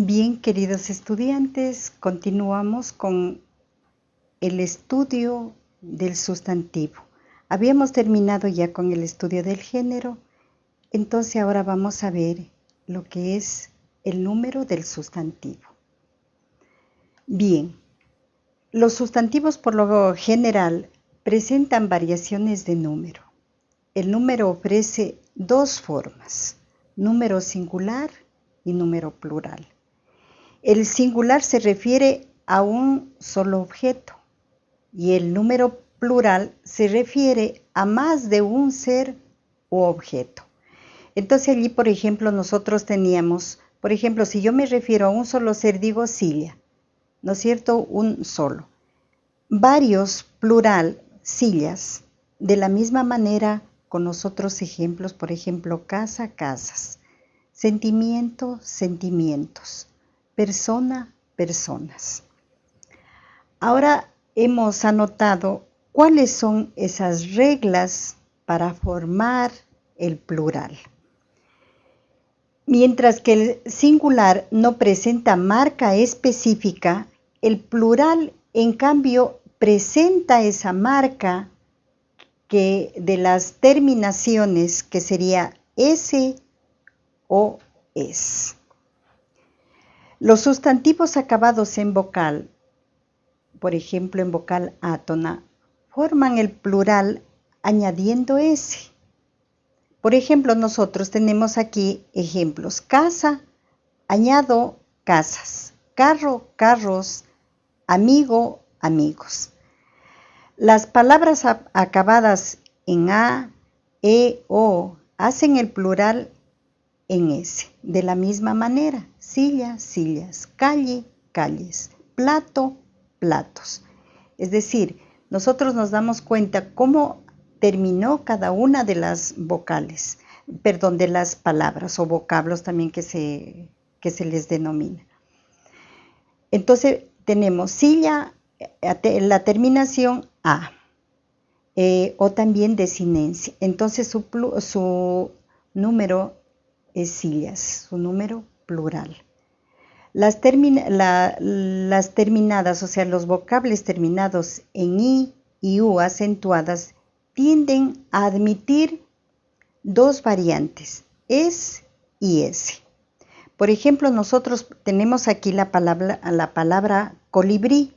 Bien, queridos estudiantes, continuamos con el estudio del sustantivo. Habíamos terminado ya con el estudio del género, entonces ahora vamos a ver lo que es el número del sustantivo. Bien, los sustantivos por lo general presentan variaciones de número. El número ofrece dos formas, número singular y número plural. El singular se refiere a un solo objeto y el número plural se refiere a más de un ser u objeto. Entonces allí, por ejemplo, nosotros teníamos, por ejemplo, si yo me refiero a un solo ser, digo silla, ¿no es cierto? Un solo. Varios, plural, sillas. De la misma manera, con los otros ejemplos, por ejemplo, casa, casas. Sentimiento, sentimientos. Persona, personas. Ahora hemos anotado cuáles son esas reglas para formar el plural. Mientras que el singular no presenta marca específica, el plural en cambio presenta esa marca que de las terminaciones que sería S o es. Los sustantivos acabados en vocal, por ejemplo en vocal átona, forman el plural añadiendo S. Por ejemplo, nosotros tenemos aquí ejemplos. Casa, añado casas. Carro, carros. Amigo, amigos. Las palabras acabadas en A, E, O hacen el plural en S. De la misma manera, silla, sillas, calle, calles, plato, platos. Es decir, nosotros nos damos cuenta cómo terminó cada una de las vocales, perdón, de las palabras o vocablos también que se, que se les denomina. Entonces tenemos silla, eh, la terminación A, eh, o también desinencia. Entonces su, su número es su número plural. Las, terminadas, o sea, los vocables terminados en I y U acentuadas, tienden a admitir dos variantes, es y es. Por ejemplo, nosotros tenemos aquí la palabra, la palabra colibrí.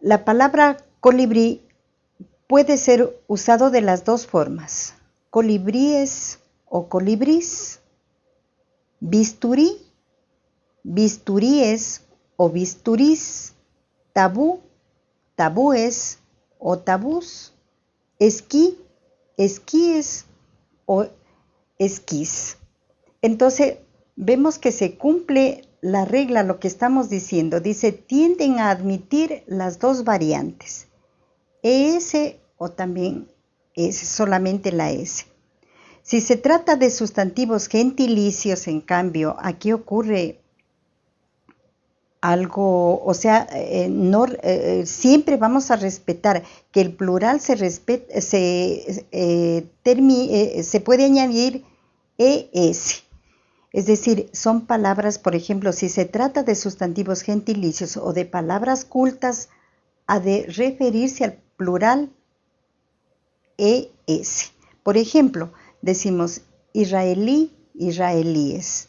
La palabra colibrí puede ser usado de las dos formas, colibríes o colibrís, bisturí, bisturíes o bisturís, tabú, tabúes o tabús esquí, esquíes o esquís. Entonces, vemos que se cumple la regla, lo que estamos diciendo. Dice, tienden a admitir las dos variantes, ES o también es solamente la S. Si se trata de sustantivos gentilicios, en cambio, aquí ocurre algo, o sea, eh, no, eh, siempre vamos a respetar que el plural se, se, eh, se puede añadir es. Es decir, son palabras, por ejemplo, si se trata de sustantivos gentilicios o de palabras cultas, ha de referirse al plural es. Por ejemplo, decimos israelí, israelíes,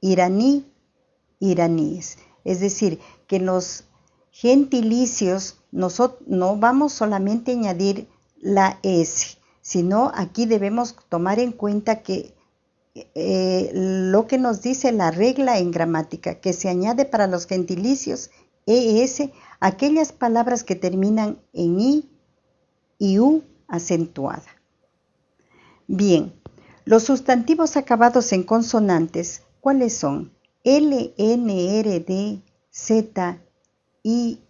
iraní, iraníes. Es decir, que los gentilicios no vamos solamente a añadir la S, sino aquí debemos tomar en cuenta que eh, lo que nos dice la regla en gramática, que se añade para los gentilicios ES aquellas palabras que terminan en I y U acentuada. Bien, los sustantivos acabados en consonantes, ¿cuáles son? L, N, R, D, Z, I,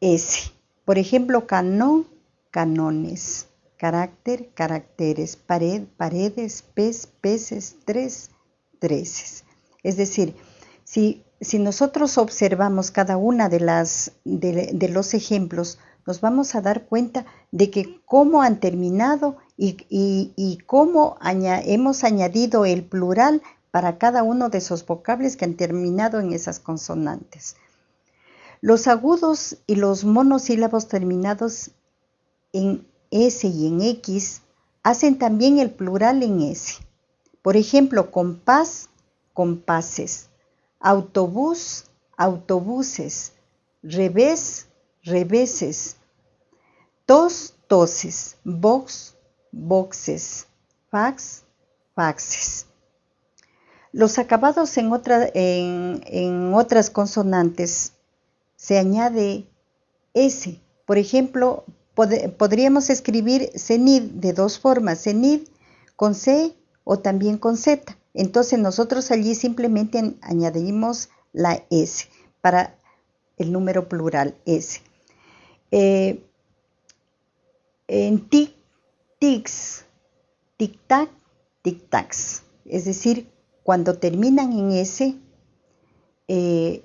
S. Por ejemplo, canón, canones. Carácter, caracteres. Pared, paredes. Pez, peces. Tres, treces. Es decir, si, si nosotros observamos cada una de, las, de, los ejemplos, nos vamos a dar cuenta de que cómo han terminado y, cómo hemos añadido el plural para cada uno de esos vocables que han terminado en esas consonantes. Los agudos y los monosílabos terminados en S y en X hacen también el plural en S. Por ejemplo, compás, compases, autobús, autobuses, revés, reveses, tos, toses, box, boxes, fax, faxes. Los acabados en, en, otras consonantes se añade S. Por ejemplo, podríamos escribir CENID de dos formas, CENID con C o también con Z. Entonces nosotros allí simplemente añadimos la S para el número plural S. Eh, en tic, tics, tic-tac, tic-tacs. Es decir, cuando terminan en S, eh,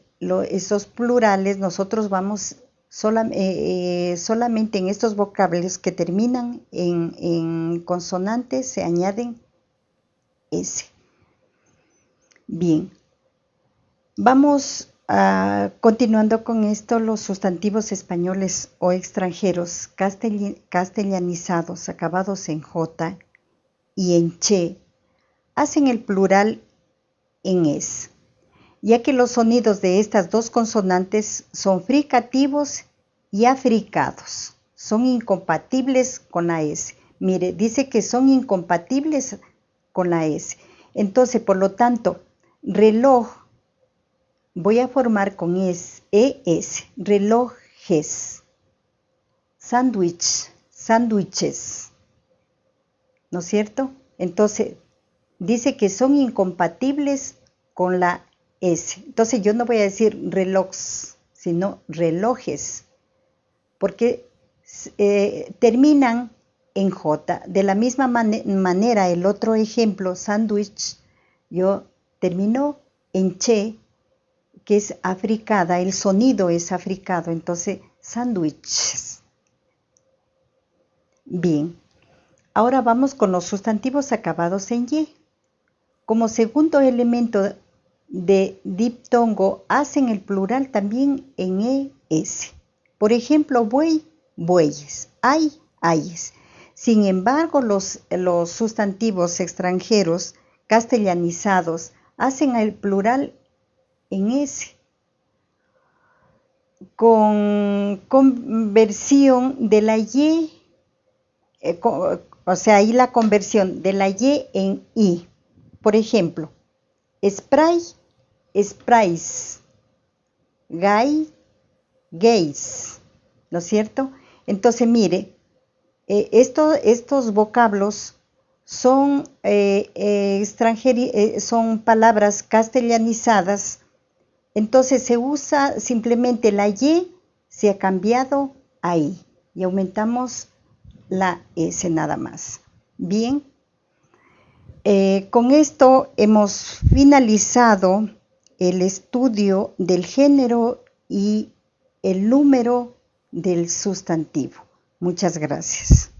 esos plurales nosotros vamos eh, eh, solamente en estos vocablos que terminan en, consonantes se añaden S. Bien, vamos a, continuando con esto, los sustantivos españoles o extranjeros castellanizados acabados en J y en che hacen el plural en es ya que los sonidos de estas dos consonantes son fricativos y africados. Son incompatibles con la S. Mire, dice que son incompatibles con la S. Entonces, por lo tanto, reloj voy a formar con es, ES, relojes, sándwich, sándwiches. ¿No es cierto? Entonces, dice que son incompatibles con la entonces yo no voy a decir relojes, sino relojes, porque eh, terminan en J. De la misma manera, el otro ejemplo, sándwich, yo termino en che, que es africada, el sonido es africado, entonces sándwiches. Bien, ahora vamos con los sustantivos acabados en y. Como segundo elemento de diptongo hacen el plural también en es. Por ejemplo, buey, bueyes, hay, hayes. Sin embargo, los, los sustantivos extranjeros castellanizados hacen el plural en s. Con conversión de la y, eh, o sea, ahí la conversión de la y en i. Por ejemplo, spray, sprays, gay, gays, ¿no es cierto? Entonces, mire, eh, estos vocablos son, eh, eh, son palabras castellanizadas, entonces se usa simplemente la Y, se ha cambiado ahí y aumentamos la S nada más. Bien. Eh, con esto hemos finalizado el estudio del género y el número del sustantivo. Muchas gracias.